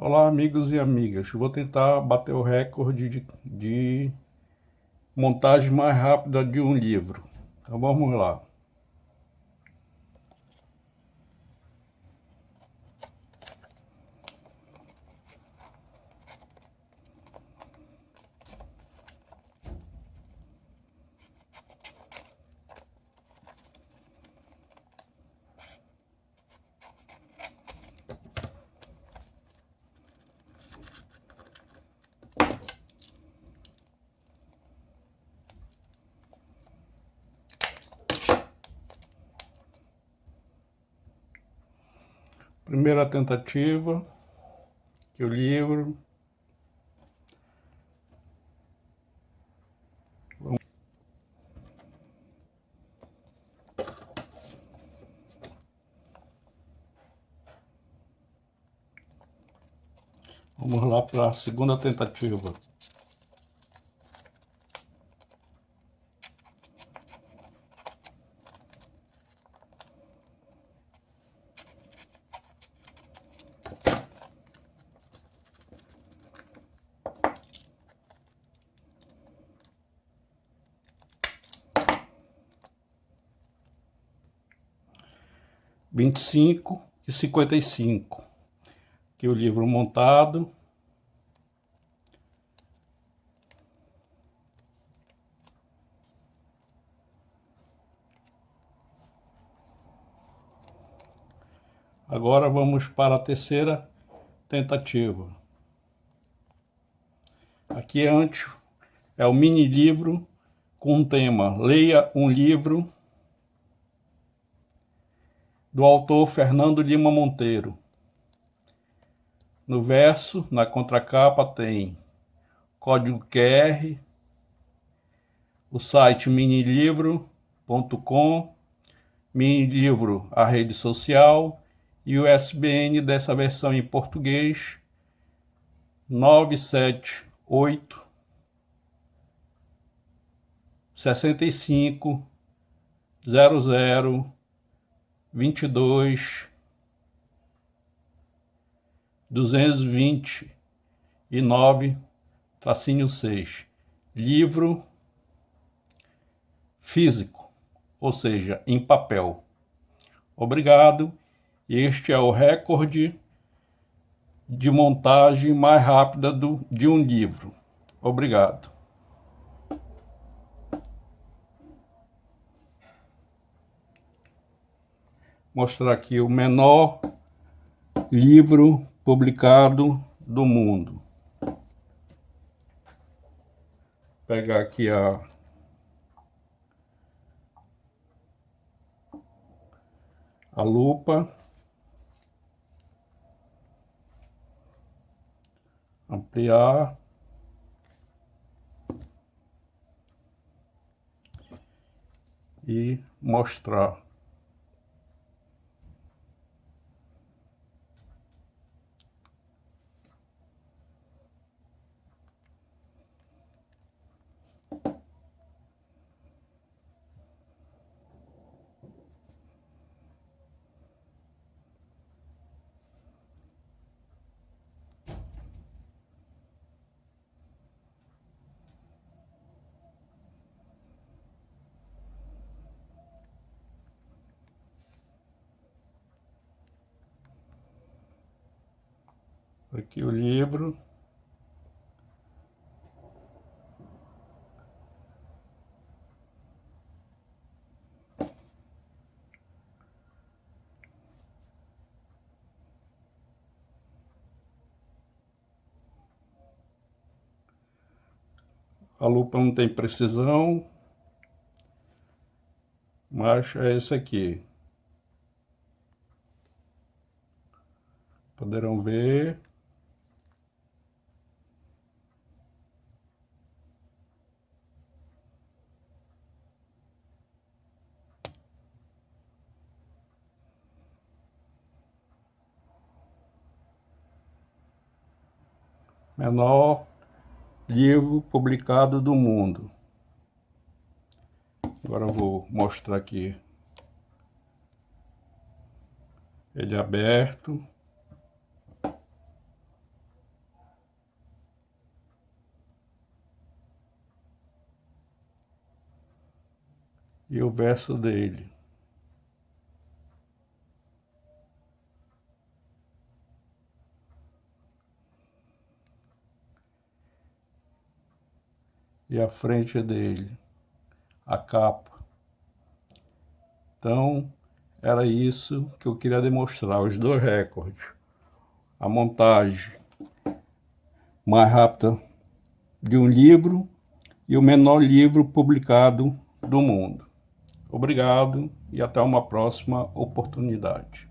Olá amigos e amigas, vou tentar bater o recorde de, de, montagem mais rápida de um livro. Então vamos lá. Primeira tentativa, que o livro Vamos lá para a segunda tentativa. Vinte e cinco e cinquenta e cinco. Aqui o livro montado. Agora vamos para a terceira tentativa. Aqui antes é o mini livro com o tema Leia um livro do autor Fernando Lima Monteiro. No verso, na contracapa, tem código QR, o site minilivro.com, minilivro, a rede social, e o SBN dessa versão em português 978 65 00 vinte e dois, duzentos e nove, tracinho seis. Livro físico, ou seja, em papel. Obrigado. Este é o recorde de montagem mais rápida do, de um livro. Obrigado. Mostrar aqui o menor livro publicado do mundo. Pegar aqui a a lupa. Ampliar. E mostrar. Aqui o livro. A lupa não tem precisão, mas é esse aqui. Poderão ver. menor livro publicado do mundo. Agora eu vou mostrar aqui ele é aberto. E o verso dele. E a frente dele, a capa. Então, era isso que eu queria demonstrar, os dois recordes. A montagem mais rápida de um livro e o menor livro publicado do mundo. Obrigado e até uma próxima oportunidade.